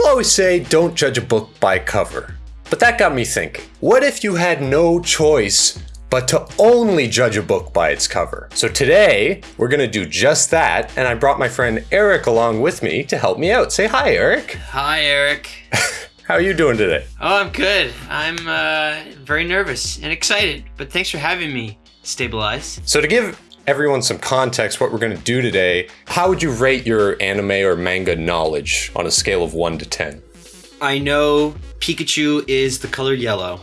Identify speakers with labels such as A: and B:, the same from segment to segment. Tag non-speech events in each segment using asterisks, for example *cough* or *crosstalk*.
A: People always say don't judge a book by cover. But that got me thinking. What if you had no choice but to only judge a book by its cover? So today, we're gonna do just that, and I brought my friend Eric along with me to help me out. Say hi, Eric.
B: Hi, Eric. *laughs*
A: How are you doing today?
B: Oh, I'm good. I'm uh, very nervous and excited, but thanks for having me, Stabilize.
A: So to give everyone some context what we're going to do today, how would you rate your anime or manga knowledge on a scale of 1 to 10?
B: I know Pikachu is the color yellow.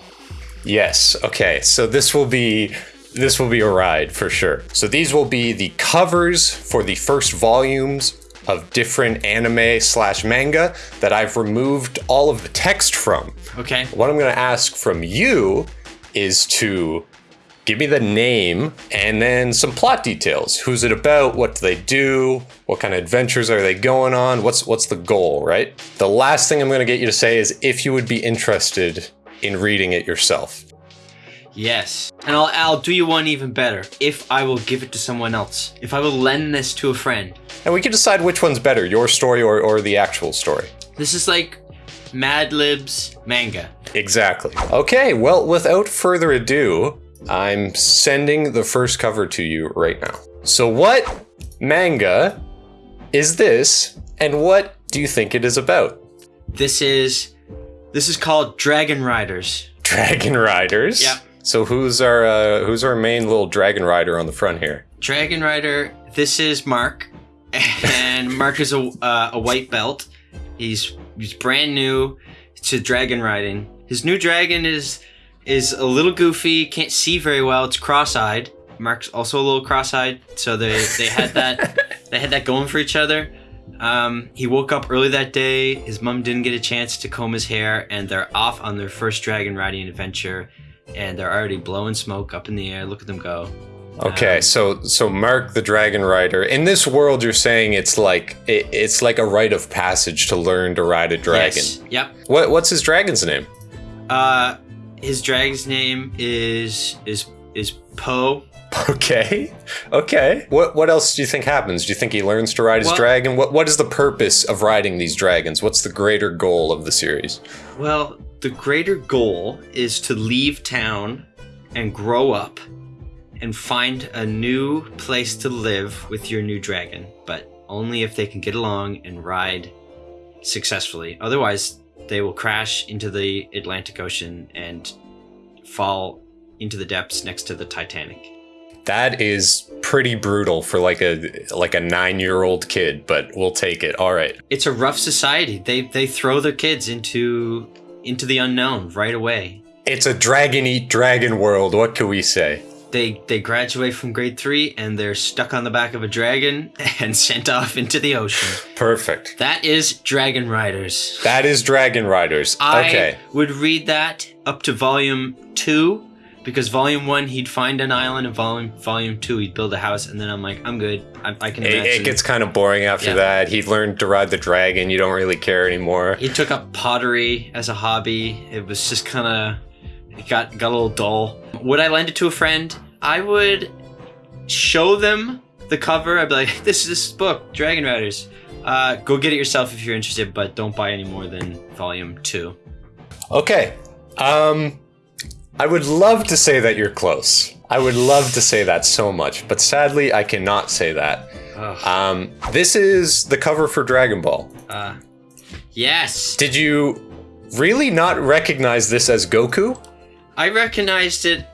A: Yes. Okay. So this will be this will be a ride for sure. So these will be the covers for the first volumes of different anime slash manga that I've removed all of the text from.
B: Okay.
A: What I'm going to ask from you is to give me the name and then some plot details. Who's it about? What do they do? What kind of adventures are they going on? What's what's the goal, right? The last thing I'm going to get you to say is if you would be interested in reading it yourself.
B: Yes. And I'll, I'll do you one even better. If I will give it to someone else. If I will lend this to a friend.
A: And we can decide which one's better, your story or, or the actual story.
B: This is like Mad Lib's manga.
A: Exactly. Okay, well, without further ado, I'm sending the first cover to you right now. So what manga is this and what do you think it is about?
B: This is this is called Dragon Riders.
A: Dragon Riders?
B: Yep.
A: So who's our uh, who's our main little dragon rider on the front here?
B: Dragon Rider, this is Mark. And *laughs* Mark is a, uh, a white belt. He's he's brand new to dragon riding. His new dragon is is a little goofy, can't see very well. It's cross-eyed. Mark's also a little cross-eyed, so they they had that *laughs* they had that going for each other. Um, he woke up early that day. His mom didn't get a chance to comb his hair, and they're off on their first dragon riding adventure. And they're already blowing smoke up in the air. Look at them go.
A: Okay,
B: Um,
A: so so Mark the Dragon Rider. In this world, you're saying it's like it, it's like a rite of passage to learn to ride a dragon.
B: Yes. Yep.
A: What what's his dragon's name?
B: Uh, his dragon's name is is is Poe.
A: Okay, okay. What what else do you think happens? Do you think he learns to ride his
B: Well-
A: dragon? What what is the purpose of riding these dragons? What's the greater goal of the series?
B: Well, the greater goal is to leave town and grow up and find a new place to live with your new dragon, but only if they can get along and ride successfully. Otherwise, they will crash into the Atlantic Ocean and fall into the depths next to the Titanic.
A: That is pretty brutal for like a like a nine year old kid, but we'll take it. All right.
B: It's a rough society. They they throw their kids into into the unknown right away.
A: It's a dragon eat dragon world. What can we say?
B: They they graduate from grade three and they're stuck on the back of a dragon *laughs* and sent off into the ocean.
A: Perfect.
B: That is Dragon Riders.
A: That is Dragon Riders.
B: I
A: okay.
B: would read that up to volume two because volume one he'd find an island and volume volume two he'd build a house and then I'm like I'm good I, I can
A: It, it gets kind of boring after
B: Yeah.
A: that. He learned to ride the dragon. You don't really care anymore.
B: he took up pottery as a hobby. It was just kind of it got got a little dull. Would I lend it to a friend? I would show them the cover. I'd be like, *laughs* "This is this book, Dragon Riders. Uh, go get it yourself if you're interested, but don't buy any more than volume two.
A: Okay. Um, I would love to say that you're close. I would love to say that so much, but sadly, I cannot say that. Um, this is the cover for Dragon Ball.
B: Uh, yes,
A: Did you really not recognize this as Goku?
B: I recognized it.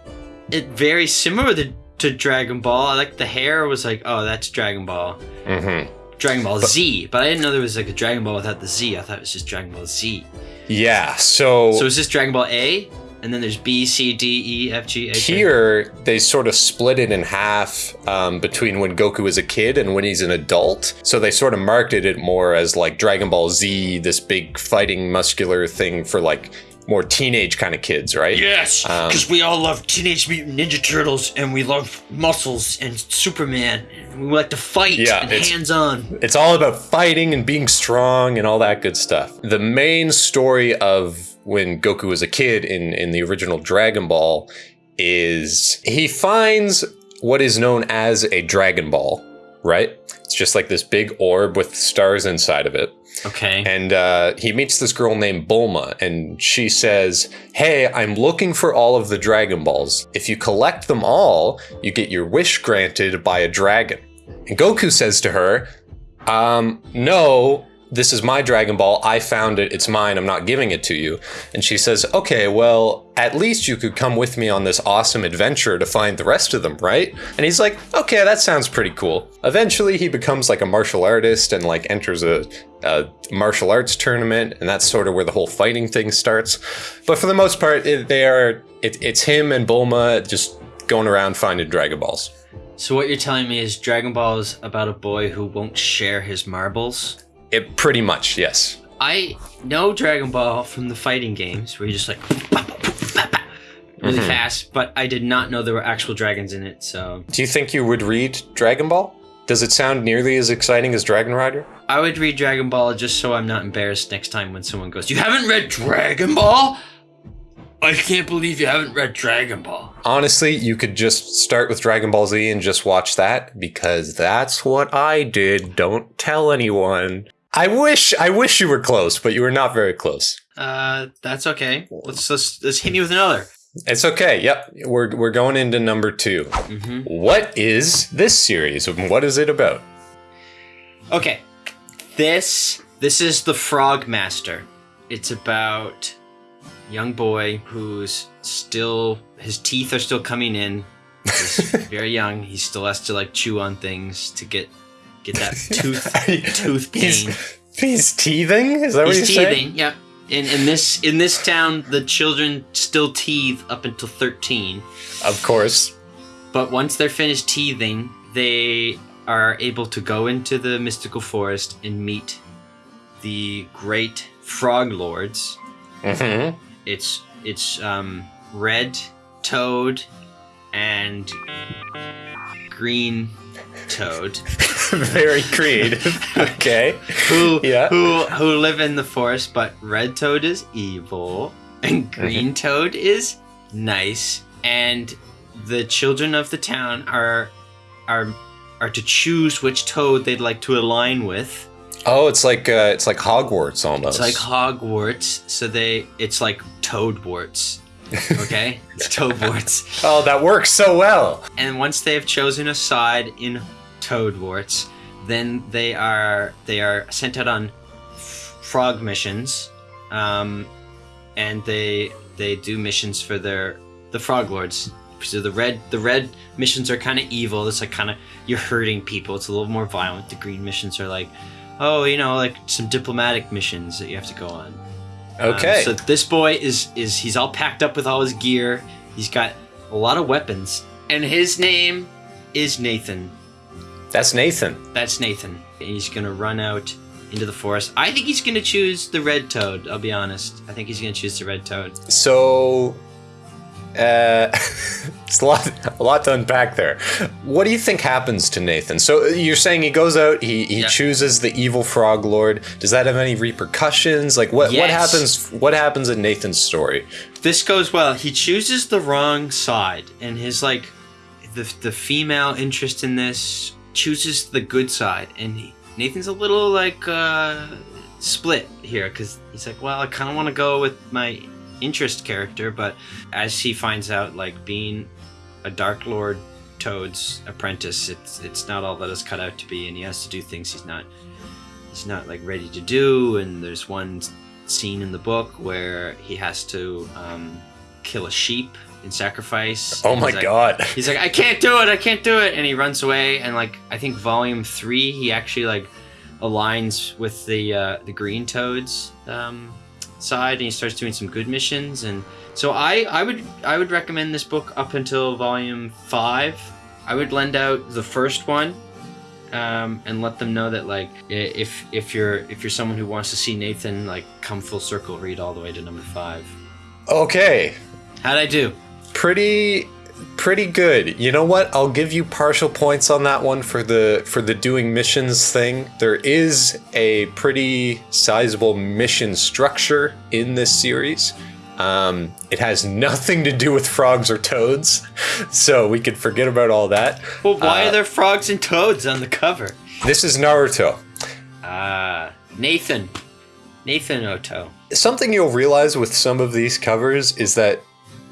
B: It very similar to, to Dragon Ball. I like the hair was like, oh, that's Dragon Ball.
A: Mm-hmm.
B: Dragon Ball Z, but I didn't know there was like a Dragon Ball without the Z. I thought it was just Dragon Ball Z.
A: Yeah. So,
B: So is this Dragon Ball A? And then there's B, C, D, E, F, G, H.
A: Here they sort of split it in half um, between when Goku is a kid and when he's an adult. So they sort of marketed it more as like Dragon Ball Z, this big fighting muscular thing for like more teenage kind of kids, right?
B: Yes,
A: Um,
B: because we all love Teenage Mutant Ninja Turtles, and we love muscles and Superman, and we like to fight
A: Yeah,
B: and
A: it's-
B: hands-on.
A: It's all about fighting and being strong and all that good stuff. The main story of when Goku was a kid in, in the original Dragon Ball is he finds what is known as a Dragon Ball, right? It's just like this big orb with stars inside of it.
B: Okay.
A: and uh, he meets this girl named Bulma, and she says, "Hey, I'm looking for all of the Dragon Balls. If you collect them all, you get your wish granted by a dragon." And Goku says to her, "Um, no." This is my Dragon Ball. I found it. It's mine. I'm not giving it to you. And she says, Okay, well, at least you could come with me on this awesome adventure to find the rest of them, right? And he's like, Okay, that sounds pretty cool. Eventually, he becomes like a martial artist and like enters a, a martial arts tournament, and that's sort of where the whole fighting thing starts. But for the most part, it, they are it, it's him and Bulma just going around finding Dragon Balls.
B: So what you're telling me is Dragon Ball is about a boy who won't share his marbles?
A: It pretty much, yes.
B: I know Dragon Ball from the fighting games where you just like really
A: Mhm.
B: fast, but I did not know there were actual dragons in it. So
A: Do you think you would read Dragon Ball? Does it sound nearly as exciting as Dragon Rider?
B: I would read Dragon Ball just so I'm not embarrassed next time when someone goes, "You haven't read Dragon Ball? I can't believe you haven't read Dragon Ball."
A: Honestly, you could just start with Dragon Ball Z and just watch that because that's what I did. Don't tell anyone. I wish I wish you were close, but you were not very close.
B: Uh, that's okay. Let's let's, let's hit me with another.
A: It's okay. Yep. We're we're going into number 2.
B: hmm
A: What is this series and what is it about?
B: Okay, this this is the Frog Master. It's about young boy who's still his teeth are still coming in. He's *laughs* very young. He still has to like chew on things to get get that *laughs* tooth tooth pain.
A: He's, he's teething? Is that what
B: He's
A: you're
B: teething.
A: saying?
B: Yeah. In in this in this town, the children still teethe up until thirteen.
A: Of course.
B: But once they're finished teething, they are able to go into the mystical forest and meet the great frog lords.
A: hmm
B: It's it's um, red toad and green toad *laughs*
A: Very creative. *laughs* okay.
B: who
A: Yeah.
B: who who live in the forest. But red toad is evil and green toad is nice. And the children of the town are are are to choose which toad they'd like to align with.
A: Oh, it's like uh, it's like Hogwarts almost.
B: It's like Hogwarts, so they it's like Toadwarts. Okay, it's Toadwarts. *laughs*
A: oh, that works so well.
B: And once they have chosen a side in Toadwarts, then they are they are sent out on frog missions, um, and they they do missions for their the frog lords. So the red the red missions are kind of evil. It's like kind of you're hurting people. It's a little more violent. The green missions are like, oh, you know, like some diplomatic missions that you have to go on. Um,
A: Okay.
B: so this boy is is he's all packed up with all his gear. He's got a lot of weapons, and his name is Nathan.
A: That's Nathan.
B: That's Nathan. And he's gonna run out into the forest. I think he's gonna choose the red toad. I'll be honest. I think he's gonna choose the red toad.
A: So, uh, *laughs* it's a lot, a lot to unpack there. What do you think happens to Nathan? So you're saying he goes out, he, he
B: Yeah.
A: chooses the evil frog lord. Does that have any repercussions? Like what, what happens? What happens in Nathan's story?
B: This goes well. He chooses the wrong side, and his like the the female interest in this chooses the good side, and he, Nathan's a little like uh, split here because he's like, well, I kind of want to go with my interest character, but as he finds out, like being a Dark Lord Toad's apprentice, it's it's not all that it's cut out to be, and he has to do things he's not he's not like ready to do. And there's one scene in the book where he has to um, kill a sheep in sacrifice.
A: Oh my
B: he's like-
A: god.
B: He's like, I can't do it, I can't do it, and he runs away. And like, I think volume three, he actually like aligns with the uh, the Green Toads um, side, and he starts doing some good missions. And so I I would I would recommend this book up until volume five. I would lend out the first one. Um, and let them know that like if if you're if you're someone who wants to see Nathan like come full circle read all the way to number five.
A: Okay.
B: How'd I do?
A: Pretty pretty good. You know what? I'll give you partial points on that one for the for the doing missions thing. There is a pretty sizable mission structure in this series. Um, it has nothing to do with frogs or toads, *laughs* so we could forget about all that.
B: Well, why
A: Uh,
B: are there frogs and toads on the cover?
A: This is Naruto.
B: Ah, Nathan. Nathan Oto.
A: Something you'll realize with some of these covers is that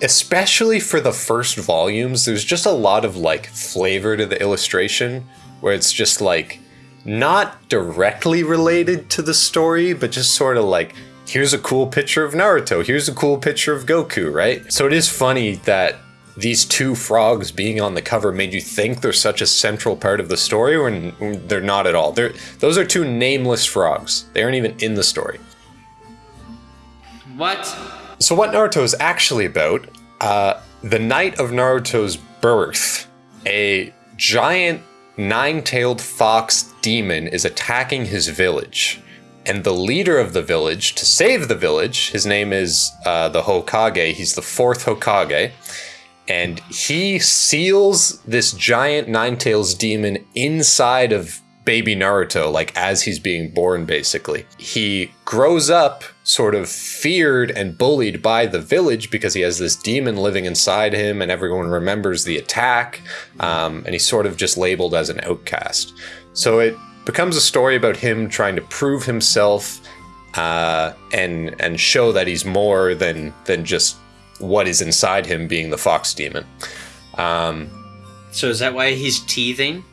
A: especially for the first volumes, there's just a lot of like flavor to the illustration where it's just like not directly related to the story, but just sort of like here's a cool picture of Naruto, here's a cool picture of Goku, right? So it is funny that these two frogs being on the cover made you think they're such a central part of the story when they're not at all. They're those are two nameless frogs. They aren't even in the story.
B: What?
A: So what Naruto is actually about, uh, the night of Naruto's birth, a giant nine-tailed fox demon is attacking his village. And the leader of the village, to save the village, his name is uh, the Hokage. He's the fourth Hokage and he seals this giant nine tails demon inside of baby Naruto, like as he's being born, basically. He grows up sort of feared and bullied by the village because he has this demon living inside him and everyone remembers the attack. Um, and he's sort of just labeled as an outcast. So it becomes a story about him trying to prove himself uh, and and show that he's more than than just what is inside him being the fox demon. Um,
B: so is that why he's teething?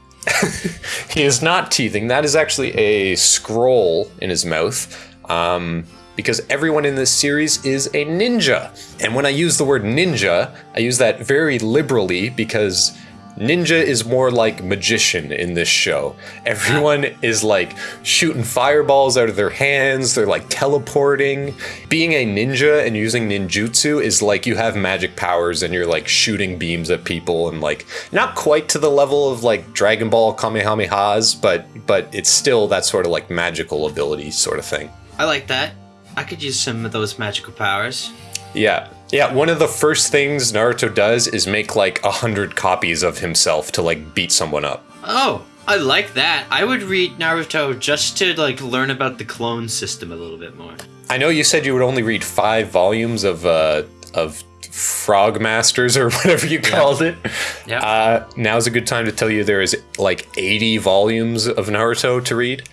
B: *laughs*
A: he is not teething. That is actually a scroll in his mouth. Um, because everyone in this series is a ninja. And when I use the word ninja, I use that very liberally because Ninja is more like magician in this show. Everyone is like shooting fireballs out of their hands, they're like teleporting. Being a ninja and using ninjutsu is like you have magic powers and you're like shooting beams at people and like not quite to the level of like Dragon Ball Kamehamehas, but but it's still that sort of like magical ability sort of thing.
B: I like that. I could use some of those magical powers.
A: Yeah. Yeah, one of the first things Naruto does is make like a hundred copies of himself to like beat someone up.
B: Oh, I like that. I would read Naruto just to like learn about the clone system a little bit more.
A: I know you said you would only read five volumes of uh, of Frog Masters or *laughs* whatever you called
B: yeah.
A: it.
B: Yeah.
A: Uh, now's a good time to tell you there is like 80 volumes of Naruto to read.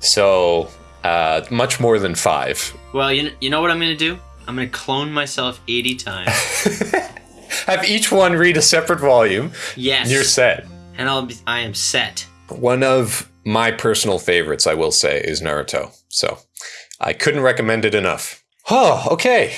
A: So, uh, much more than five.
B: Well, you, you know what I'm going to do? I'm gonna clone myself 80 times. *laughs*
A: Have each one read a separate volume.
B: Yes.
A: You're set.
B: And I'll be, I am set.
A: One of my personal favorites, I will say, is Naruto. So I couldn't recommend it enough. Oh, okay.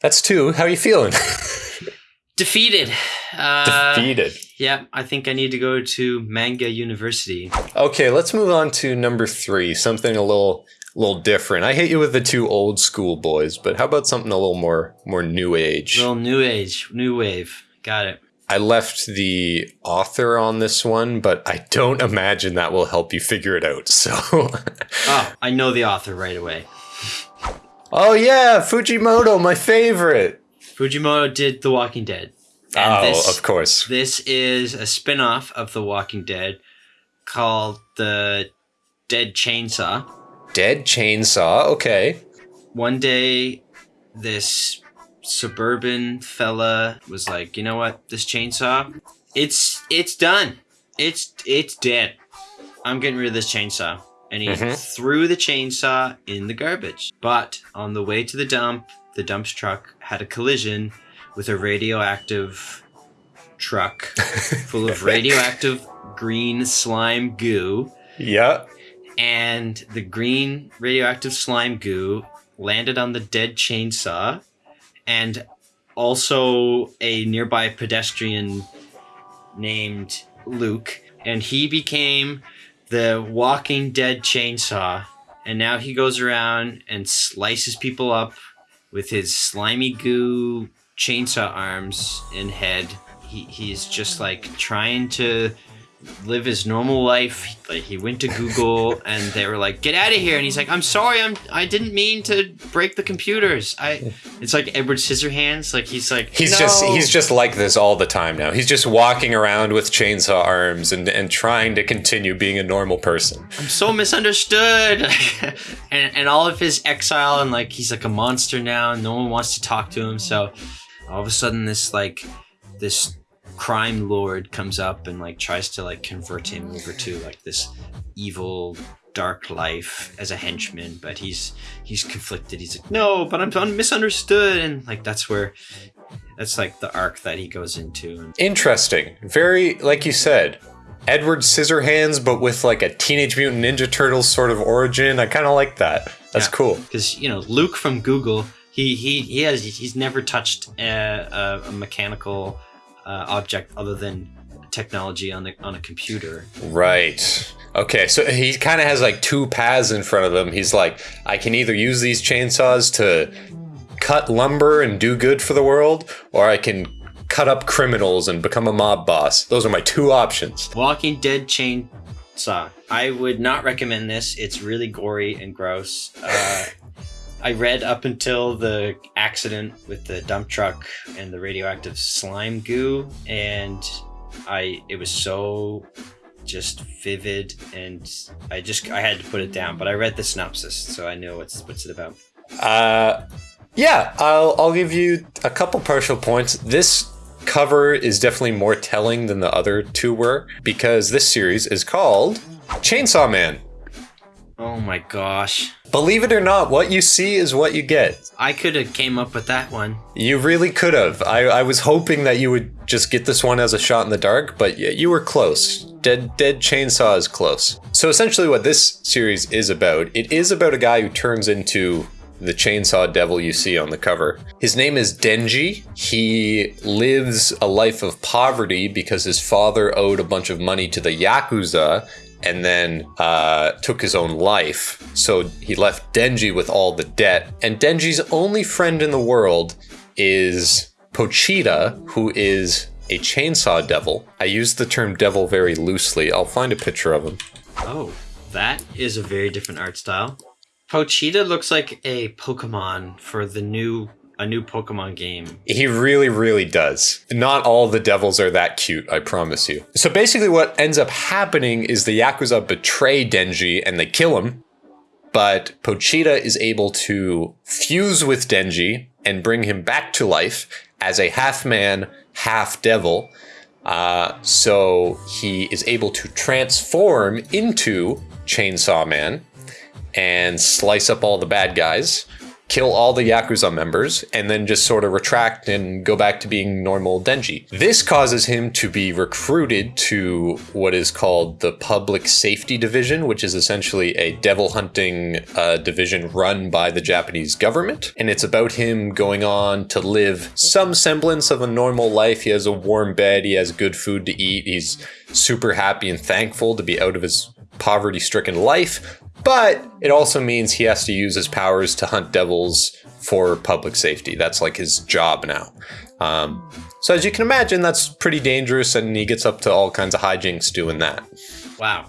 A: That's two. How are you feeling? *laughs*
B: Defeated. Uh,
A: Defeated.
B: Yeah, I think I need to go to Manga University.
A: Okay, let's move on to number three. Something a little little different. I hate you with the two old school boys, but how about something a little more more new age?
B: Little new age, new wave. Got it.
A: I left the author on this one, but I don't imagine that will help you figure it out. So *laughs*
B: Oh, I know the author right away.
A: Oh yeah, Fujimoto, my favorite.
B: Fujimoto did The Walking Dead.
A: And oh, this, of course.
B: This is a spin-off of The Walking Dead called The Dead Chainsaw.
A: Dead Chainsaw, okay.
B: One day this suburban fella was like, "You know what? This chainsaw, it's it's done. It's it's dead. I'm getting rid of this chainsaw." And he mm-hmm. threw the chainsaw in the garbage. But on the way to the dump, the dump truck had a collision with a radioactive truck *laughs* full of radioactive green slime goo.
A: Yeah.
B: And the green radioactive slime goo landed on the dead chainsaw and also a nearby pedestrian named Luke. And he became the walking dead chainsaw. And now he goes around and slices people up with his slimy goo chainsaw arms and head. He, he's just like trying to live his normal life. Like he went to Google *laughs* and they were like, "Get out of here!" And he's like, "I'm sorry, I'm I didn't mean to break the computers." I it's like Edward Scissorhands. Like he's like
A: he's
B: no.
A: just he's just like this all the time now. He's just walking around with chainsaw arms and and trying to continue being a normal person.
B: I'm so misunderstood, *laughs* and and all of his exile and like he's like a monster now. And no one wants to talk to him. So all of a sudden, this like this crime lord comes up and like tries to like convert him over to like this evil dark life as a henchman, but he's he's conflicted. He's like, no, but I'm, I'm misunderstood, and like that's where that's like the arc that he goes into.
A: Interesting. Very, like you said, Edward Scissorhands, but with like a Teenage Mutant Ninja Turtles sort of origin. I kind of like that. That's
B: Yeah.
A: cool.
B: because you know Luke from Google, he he he has he's never touched a, a, a mechanical uh, object other than technology on the on a computer.
A: Right. Okay, so he kind of has like two paths in front of him. He's like, I can either use these chainsaws to cut lumber and do good for the world, or I can cut up criminals and become a mob boss. Those are my two options.
B: Walking Dead chainsaw. I would not recommend this. It's really gory and gross. Uh, I read up until the accident with the dump truck and the radioactive slime goo, and I it was so just vivid, and I just I had to put it down. But I read the synopsis, so I know what's what's it about.
A: Uh, yeah, I'll I'll give you a couple partial points. This cover is definitely more telling than the other two were because this series is called Chainsaw Man.
B: Oh my gosh,
A: Believe it or not, what you see is what you get.
B: I could have came up with that one.
A: You really could have. I, I was hoping that you would just get this one as a shot in the dark, but y- you were close. Dead Dead Chainsaw is close. So essentially, what this series is about, it is about a guy who turns into the chainsaw devil you see on the cover. His name is Denji. He lives a life of poverty because his father owed a bunch of money to the Yakuza and then uh, took his own life. So he left Denji with all the debt. And Denji's only friend in the world is Pochita, who is a chainsaw devil. I use the term devil very loosely. I'll find a picture of him.
B: Oh, that is a very different art style. Pochita looks like a Pokemon for the new a new Pokemon game.
A: He really, really does. Not all the devils are that cute, I promise you. So basically, what ends up happening is the Yakuza betray Denji and they kill him. But Pochita is able to fuse with Denji and bring him back to life as a half man, half devil. Uh, so he is able to transform into Chainsaw Man and slice up all the bad guys, kill all the Yakuza members, and then just sort of retract and go back to being normal Denji. This causes him to be recruited to what is called the Public Safety Division, which is essentially a devil hunting uh, division run by the Japanese government. And it's about him going on to live some semblance of a normal life. He has a warm bed, he has good food to eat, he's super happy and thankful to be out of his poverty stricken life, but it also means he has to use his powers to hunt devils for public safety. That's like his job now. Um, so, as you can imagine, that's pretty dangerous, and he gets up to all kinds of hijinks doing that.
B: Wow.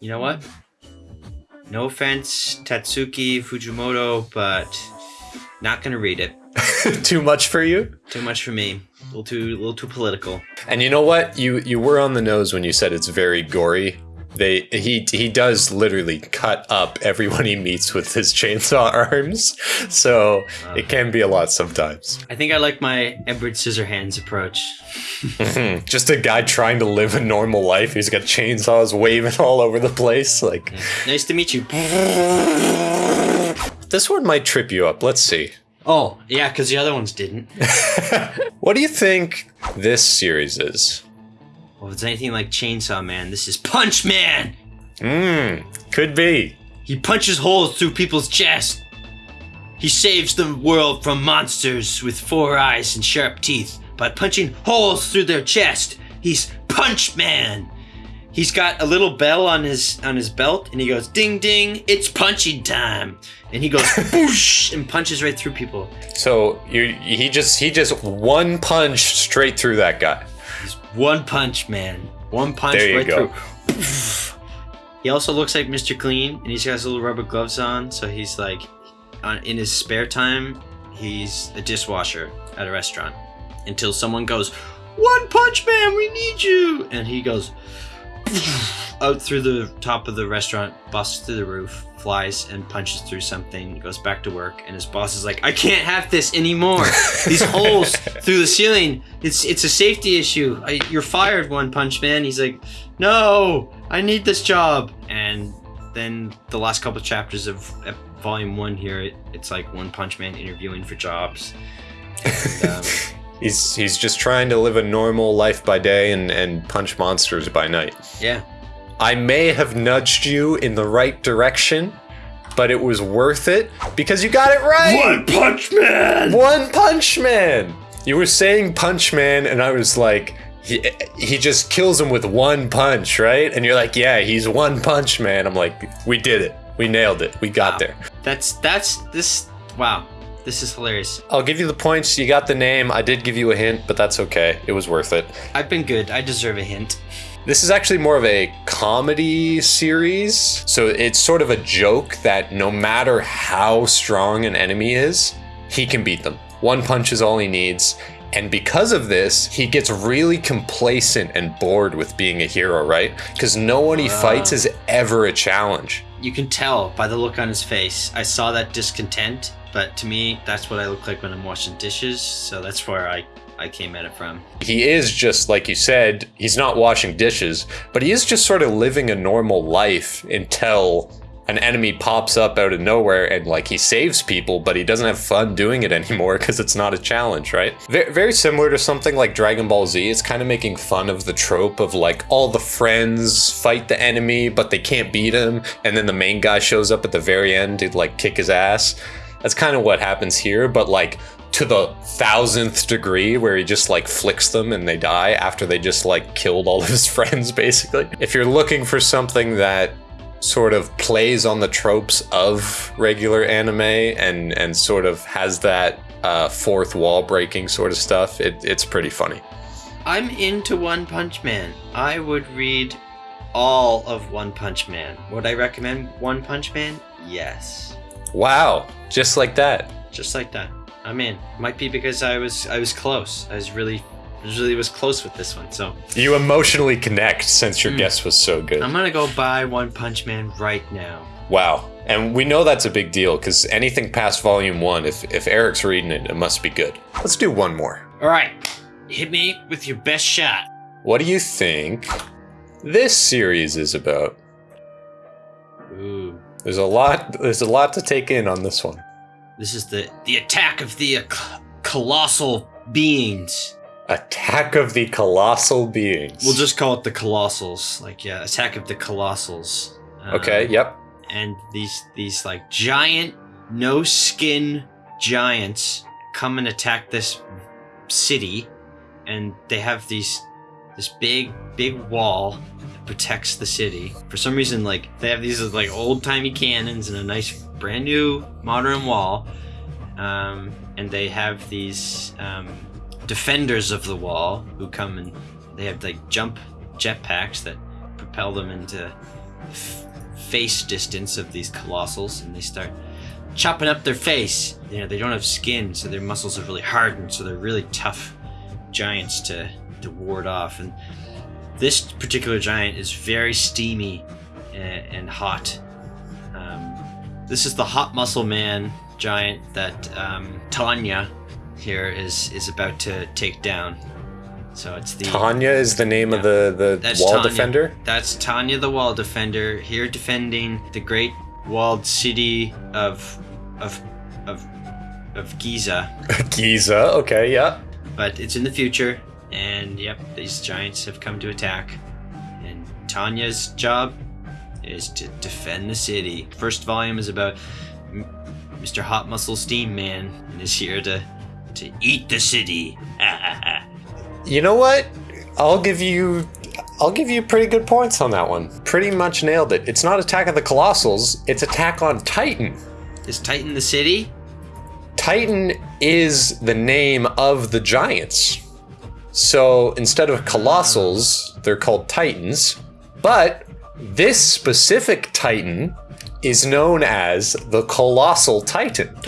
B: You know what? No offense, Tatsuki Fujimoto, but not gonna read it. *laughs*
A: Too much for you?
B: Too much for me. A little too, a little too political.
A: And you know what? You you were on the nose when you said it's very gory. They he he does literally cut up everyone he meets with his chainsaw *laughs* arms, so it can be a lot sometimes.
B: I think I like my Edward Scissorhands approach. *laughs*
A: Just a guy trying to live a normal life. He's got chainsaws waving all over the place. Like
B: Nice to meet you. *laughs*
A: this one might trip you up. Let's see.
B: Oh, yeah, because the other ones didn't.
A: What do you think this series is?
B: Well, if it's anything like Chainsaw Man, this is Punch Man!
A: Mmm, could be.
B: He punches holes through people's chest. He saves the world from monsters with four eyes and sharp teeth by punching holes through their chest. He's Punch Man. He's got a little bell on his on his belt, and he goes ding ding, it's punching time. And he goes *laughs* boosh and punches right through people.
A: So you he just he just one punch straight through that guy.
B: One punch man. One punch
A: There you
B: right
A: go.
B: through. He also looks like Mr. Clean, and he's got his little rubber gloves on. So he's like, on, in his spare time, he's a dishwasher at a restaurant. Until someone goes, "One Punch Man, we need you!" And he goes *laughs* out through the top of the restaurant, busts through the roof, flies and punches through something, goes back to work, and his boss is like, "I can't have this anymore. These *laughs* holes through the ceiling. It's it's a safety issue. I, you're fired, One Punch Man." He's like, "No, I need this job." And then the last couple of chapters of uh, volume one here, it, it's like One Punch Man interviewing for jobs. And, um, *laughs*
A: He's he's just trying to live a normal life by day and, and punch monsters by night.
B: yeah,
A: I may have nudged you in the right direction, but it was worth it because you got it right.
B: One Punch Man.
A: One Punch Man. You were saying Punch Man, and I was like, he, he just kills him with one punch, right? And you're like, yeah, he's One Punch Man. I'm like, we did it. We nailed it. We got
B: Wow.
A: there.
B: That's that's this. Wow, this is hilarious.
A: I'll give you the points. You got the name. I did give you a hint, but that's okay. It was worth it.
B: I've been good. I deserve a hint. *laughs*
A: This is actually more of a comedy series. So it's sort of a joke that no matter how strong an enemy is, he can beat them. One punch is all he needs. And because of this, he gets really complacent and bored with being a hero, right? Because no one he fights ah. is ever a challenge.
B: You can tell by the look on his face. I saw that discontent, but to me, that's what I look like when I'm washing dishes. So that's where I I came at it from.
A: He is just, like you said, he's not washing dishes, but he is just sort of living a normal life until an enemy pops up out of nowhere and like he saves people, but he doesn't have fun doing it *laughs* anymore because it's not a challenge, right? Ve- very similar to something like Dragon Ball Z. It's kind of making fun of the trope of like all the friends fight the enemy, but they can't beat him, and then the main guy shows up at the very end to like kick his ass. That's kind of what happens here, but like to the thousandth degree where he just like flicks them and they die after they just like killed all of his *laughs* friends basically. If you're looking for something that sort of plays on the tropes of regular anime and and sort of has that uh, fourth wall breaking sort of stuff, it, it's pretty funny.
B: I'm into One Punch Man. I would read all of One Punch Man. Would I recommend One Punch Man? Yes.
A: Wow, just like that.
B: Just like that. I'm in. Might be because I was I was close. I was really really was close with this one. So
A: You emotionally connect since your
B: Mm.
A: guess was so good.
B: I'm gonna go buy One Punch Man right now.
A: Wow. And we know that's a big deal because anything past volume one, if, if Eric's reading it, it must be good. Let's do one more.
B: All right, hit me with your best shot.
A: What do you think this series is about?
B: Ooh,
A: There's a lot there's a lot to take in on this one.
B: This is the the attack of the uh, colossal beings.
A: Attack of the Colossal Beings.
B: We'll just call it the colossals. Like yeah, attack of the colossals. Um,
A: Okay, yep.
B: and these these like giant no skin giants come and attack this city and they have these this big big wall protects the city for some reason like they have these like old timey cannons and a nice brand new modern wall um, and they have these um, defenders of the wall who come and they have like jump jetpacks that propel them into face distance of these colossals and they start chopping up their face. You know, they don't have skin, so their muscles are really hardened, so they're really tough giants to, to ward off. And this particular giant is very steamy and, and hot. Um, this is the hot muscle man giant that um, Tanya here is is about to take down. So it's the
A: Tanya is the name of the, the
B: That's
A: wall
B: Tanya.
A: defender.
B: That's Tanya the Wall Defender here defending the great walled city of of of of Giza. *laughs*
A: Giza, okay, yeah.
B: But it's in the future and yep, these giants have come to attack. And Tanya's job is to defend the city. First volume is about M- Mr. Hot Muscle Steam Man and is here to to eat the city. *laughs*
A: You know what? I'll give you I'll give you pretty good points on that one. Pretty much nailed it. It's not Attack of the Colossals, it's Attack on Titan.
B: is Titan the city?
A: Titan is the name of the giants. So instead of colossals, they're called titans. But this specific titan is known as the colossal titan. *gasps*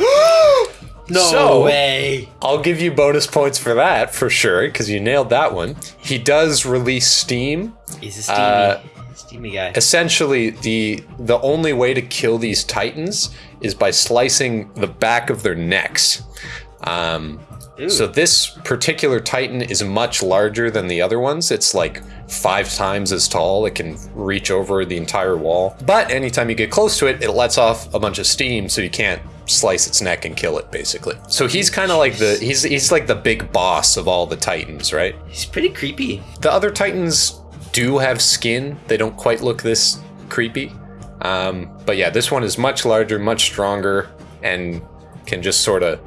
B: No
A: So-
B: way.
A: I'll give you bonus points for that for sure, because you nailed that one. He does release steam.
B: He's a steamy,
A: Uh,
B: steamy guy.
A: Essentially, the the only way to kill these titans is by slicing the back of their necks. Um,
B: Ooh.
A: So this particular Titan is much larger than the other ones. It's like five times as tall. It can reach over the entire wall. But anytime you get close to it, it lets off a bunch of steam, so you can't slice its neck and kill it, basically. So he's kind of like the he's he's like the big boss of all the Titans, right?
B: He's pretty creepy.
A: The other Titans do have skin. They don't quite look this creepy. Um, but yeah, this one is much larger, much stronger, and can just sort of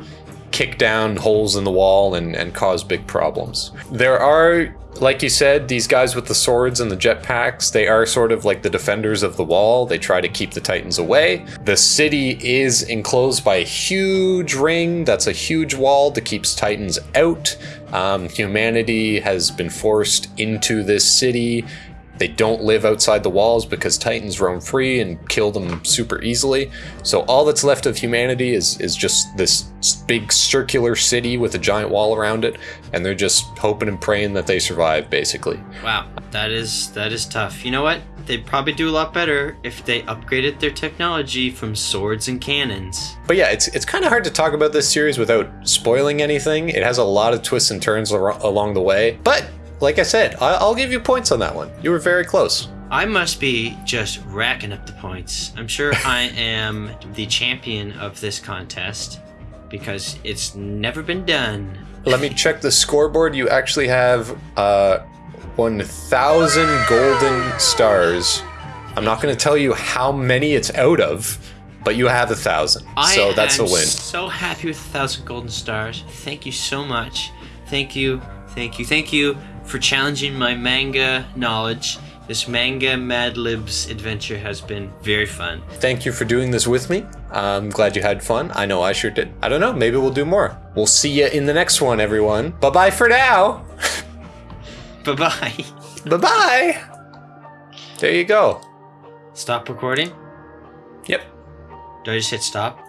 A: kick down holes in the wall and, and cause big problems. There are, like you said, these guys with the swords and the jetpacks, they are sort of like the defenders of the wall. They try to keep the Titans away. The city is enclosed by a huge ring that's a huge wall that keeps Titans out. Um, humanity has been forced into this city. They don't live outside the walls because Titans roam free and kill them super easily. So all that's left of humanity is is just this big circular city with a giant wall around it, and they're just hoping and praying that they survive, basically.
B: Wow, that is that is tough. You know what? They'd probably do a lot better if they upgraded their technology from swords and cannons.
A: But yeah, it's it's kind of hard to talk about this series without spoiling anything. It has a lot of twists and turns along the way, but. Like I said, I- I'll give you points on that one. You were very close.
B: I must be just racking up the points. I'm sure *laughs* I am the champion of this contest because it's never been done.
A: Let me check the scoreboard. You actually have uh, 1,000 golden stars. I'm not going to tell you how many it's out of, but you have a thousand.
B: I
A: So that's a
B: am
A: win.
B: So happy with a thousand golden stars. Thank you so much. Thank you, thank you, thank you for challenging my manga knowledge. This manga Mad Libs adventure has been very fun.
A: Thank you for doing this with me. I'm glad you had fun. I know I sure did. I don't know. Maybe we'll do more. We'll see you in the next one, everyone. Bye bye for now.
B: Bye bye.
A: bye bye. There you go.
B: Stop recording?
A: Yep.
B: Do I just hit stop?